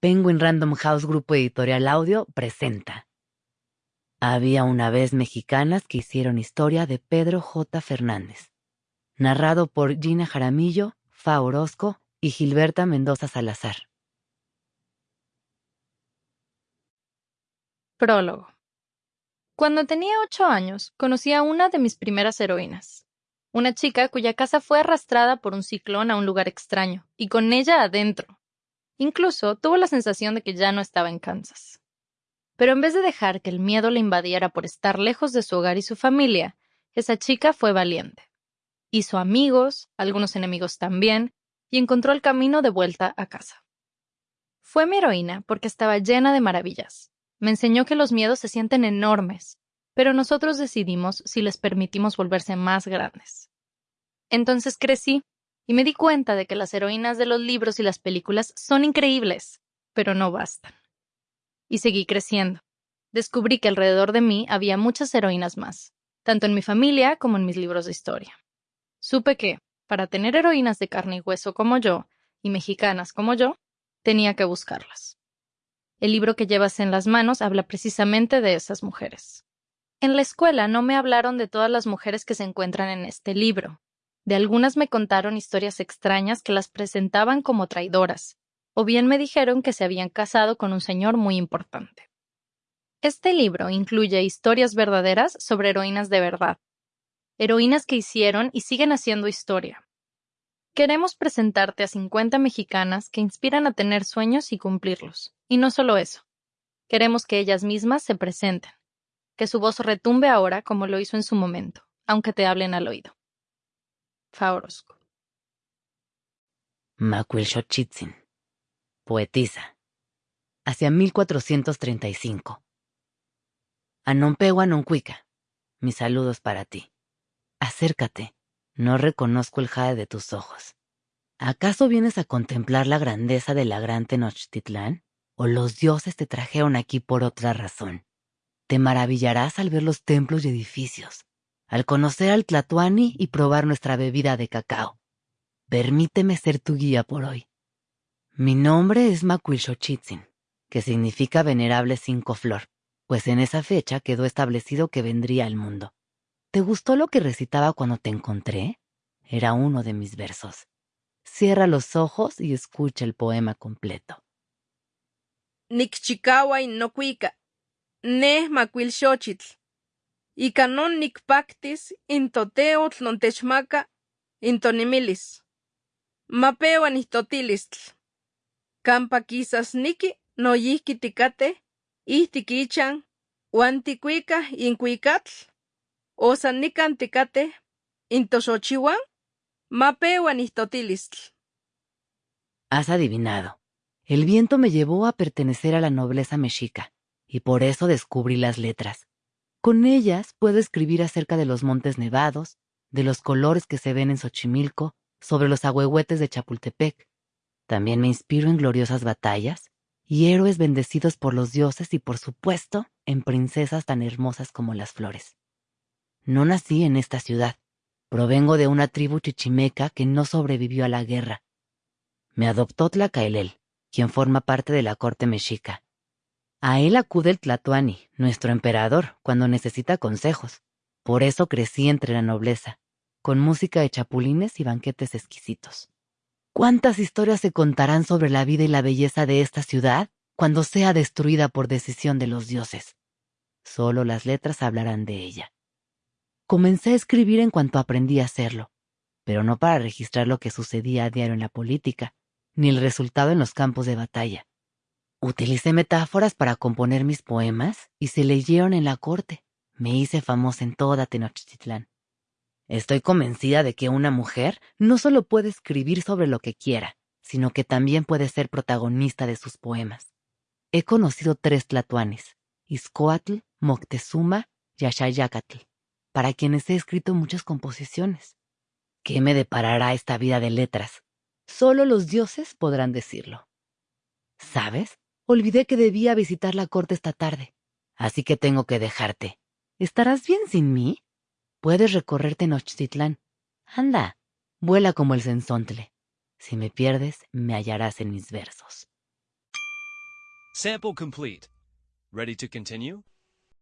Penguin Random House Grupo Editorial Audio presenta. Había una vez mexicanas que hicieron historia de Pedro J. Fernández. Narrado por Gina Jaramillo, Fa Orozco y Gilberta Mendoza Salazar. Prólogo. Cuando tenía ocho años, conocí a una de mis primeras heroínas. Una chica cuya casa fue arrastrada por un ciclón a un lugar extraño, y con ella adentro. Incluso tuvo la sensación de que ya no estaba en Kansas. Pero en vez de dejar que el miedo le invadiera por estar lejos de su hogar y su familia, esa chica fue valiente. Hizo amigos, algunos enemigos también, y encontró el camino de vuelta a casa. Fue mi heroína porque estaba llena de maravillas, me enseñó que los miedos se sienten enormes, pero nosotros decidimos si les permitimos volverse más grandes. Entonces crecí y me di cuenta de que las heroínas de los libros y las películas son increíbles, pero no bastan. Y seguí creciendo. Descubrí que alrededor de mí había muchas heroínas más, tanto en mi familia como en mis libros de historia. Supe que, para tener heroínas de carne y hueso como yo, y mexicanas como yo, tenía que buscarlas. El libro que llevas en las manos habla precisamente de esas mujeres. En la escuela no me hablaron de todas las mujeres que se encuentran en este libro. De algunas me contaron historias extrañas que las presentaban como traidoras, o bien me dijeron que se habían casado con un señor muy importante. Este libro incluye historias verdaderas sobre heroínas de verdad, heroínas que hicieron y siguen haciendo historia. Queremos presentarte a 50 mexicanas que inspiran a tener sueños y cumplirlos. Y no solo eso. Queremos que ellas mismas se presenten, que su voz retumbe ahora como lo hizo en su momento, aunque te hablen al oído. Faorosco. Macuilxochitzin, poetisa. Hacia 1435. Anompewa Noncuica, mis saludos para ti. Acércate, no reconozco el jade de tus ojos. ¿Acaso vienes a contemplar la grandeza de la gran Tenochtitlán? ¿O los dioses te trajeron aquí por otra razón? Te maravillarás al ver los templos y edificios, al conocer al Tlatuani y probar nuestra bebida de cacao. Permíteme ser tu guía por hoy. Mi nombre es Macuilxochitzin, que significa venerable cinco flor, pues en esa fecha quedó establecido que vendría al mundo. ¿Te gustó lo que recitaba cuando te encontré? Era uno de mis versos. Cierra los ojos y escucha el poema completo. Nikchikawai nokuika, neh macuilxochitl. Ika non nikpaktis intoteotl nontechmaka intonimilis. Mapewa nihtotilistl. Kampa quizas niki noyihki tikate, ihtik ichan, uan tikuika inkuikatl. Osa nikan tikate, intoshochiwan, mapewa nihtotilistl. Has adivinado. El viento me llevó a pertenecer a la nobleza mexica, y por eso descubrí las letras. Con ellas puedo escribir acerca de los montes nevados, de los colores que se ven en Xochimilco, sobre los ahuehuetes de Chapultepec. También me inspiro en gloriosas batallas y héroes bendecidos por los dioses y, por supuesto, en princesas tan hermosas como las flores. No nací en esta ciudad. Provengo de una tribu chichimeca que no sobrevivió a la guerra. Me adoptó Tlacaelel, quien forma parte de la corte mexica. A él acude el Tlatoani, nuestro emperador, cuando necesita consejos. Por eso crecí entre la nobleza, con música de chapulines y banquetes exquisitos. ¿Cuántas historias se contarán sobre la vida y la belleza de esta ciudad cuando sea destruida por decisión de los dioses? Solo las letras hablarán de ella. Comencé a escribir en cuanto aprendí a hacerlo, pero no para registrar lo que sucedía a diario en la política, ni el resultado en los campos de batalla. Utilicé metáforas para componer mis poemas y se leyeron en la corte. Me hice famosa en toda Tenochtitlán. Estoy convencida de que una mujer no solo puede escribir sobre lo que quiera, sino que también puede ser protagonista de sus poemas. He conocido tres tlatuanes, Izcoatl, Moctezuma y Axayacatl, para quienes he escrito muchas composiciones. ¿Qué me deparará esta vida de letras? Solo los dioses podrán decirlo. ¿Sabes? Olvidé que debía visitar la corte esta tarde, así que tengo que dejarte. ¿Estarás bien sin mí? Puedes recorrerte Nochtitlán. Anda, vuela como el sensontle. Si me pierdes, me hallarás en mis versos. Sample complete. Ready to continue?